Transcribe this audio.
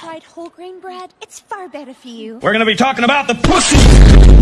tried whole grain bread? It's far better for you. We're gonna be talking about the pussy.